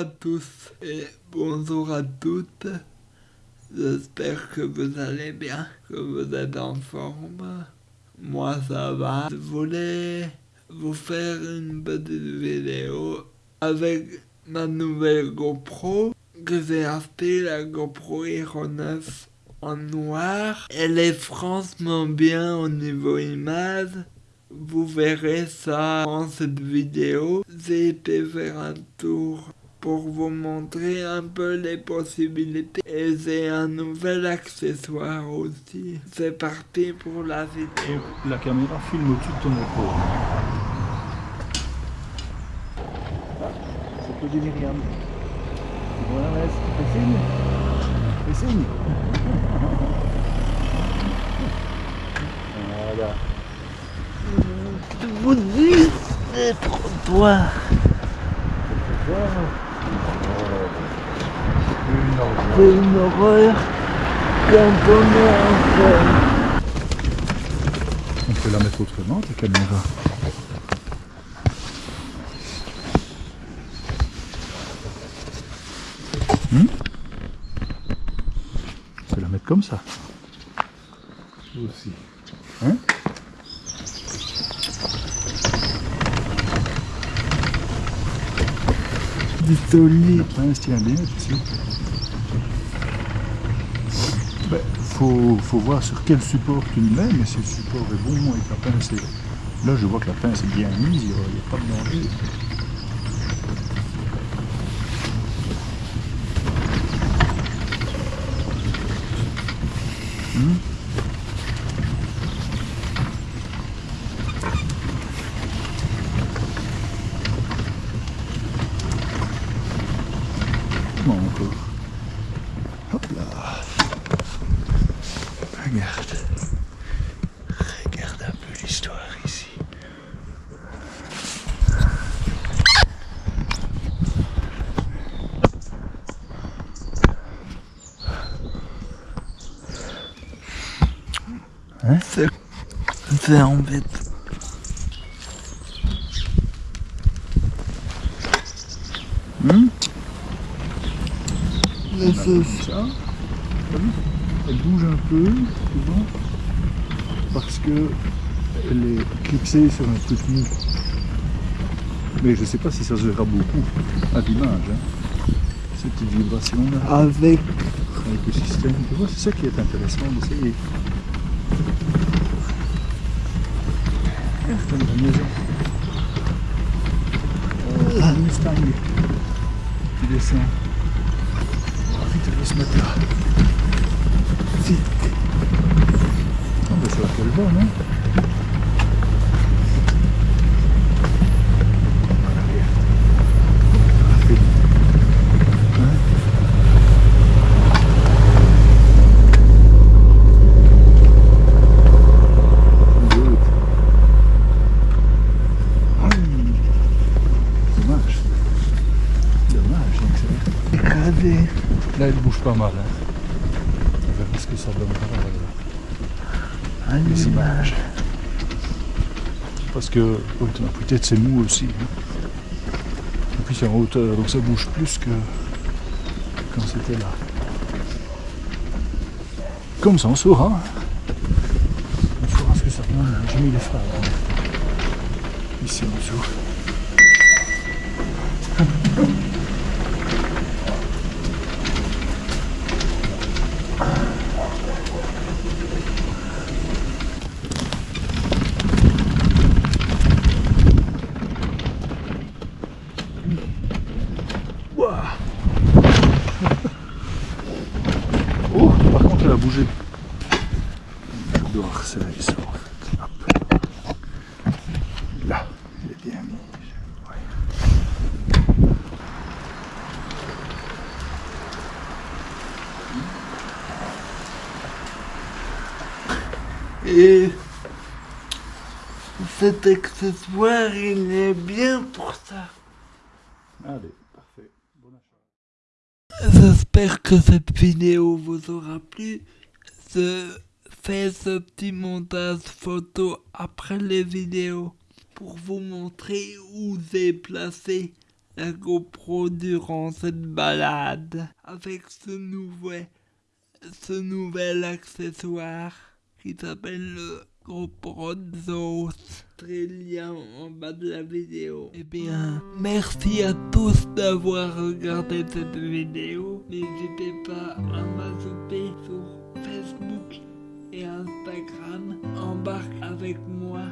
À tous et bonjour à toutes. J'espère que vous allez bien, que vous êtes en forme. Moi ça va. Je voulais vous faire une petite vidéo avec ma nouvelle GoPro que j'ai acheté la GoPro Hero 9 en noir. Elle est franchement bien au niveau image. Vous verrez ça dans cette vidéo. J'ai été faire un tour pour vous montrer un peu les possibilités. Et j'ai un nouvel accessoire aussi. C'est parti pour la vidéo. la caméra filme au-dessus de ton épaule. C'est peu Myriam. Voilà, fais signe. Fais signe. voilà. Je vous dis, les trottoirs. C'est une horreur quand on est en On peut la mettre autrement, ta caméra. Hmm On peut la mettre comme ça. Aussi. Hein tient bien dessus. Ben, faut, voir sur quel support tu le mets, mais si le support est bon et que la pince est... Là, je vois que la pince est bien mise, il n'y il a pas de danger. Hop là Regarde. Regarde un peu l'histoire ici. C'est c'est embêtant. Hmm? Comme ça. T'as vu Elle bouge un peu, vois, parce que elle est clipsée sur un truc mou. Mais je sais pas si ça se verra beaucoup à l'image. Hein. Cette petite vibration là, avec avec le système. Tu vois, c'est ça qui est intéressant d'essayer. C'est une maison. Un Mustang qui descend. Va mettre là. Vite. Oh, ben, c'est là qu'elle va, Voilà, regarde. Parfait. Hein Good. Hum. Dommage. Dommage, donc Là, elle bouge pas mal. Hein. On verra ce que ça donnera euh, Un les image. images. Parce que oui, peut-être c'est mou aussi. hein. Et puis c'est en hauteur, donc ça bouge plus que quand c'était là. Comme ça, on saura. On saura ce que ça donne. J'ai mis les phares. hein. Ici en dessous. Bougé. Je dois resserrer ça en fait. Hop. Là, elle est bien. Ouais. Et cet accessoire, il est bien pour ça. Allez. J'espère que cette vidéo vous aura plu. Je fais ce petit montage photo après les vidéos pour vous montrer où j'ai placé la GoPro durant cette balade avec ce nouvel, ce nouvel accessoire qui s'appelle le Très lien en bas de la vidéo. Eh bien, merci à tous d'avoir regardé cette vidéo. N'hésitez pas à m'ajouter sur Facebook et Instagram. Embarque avec moi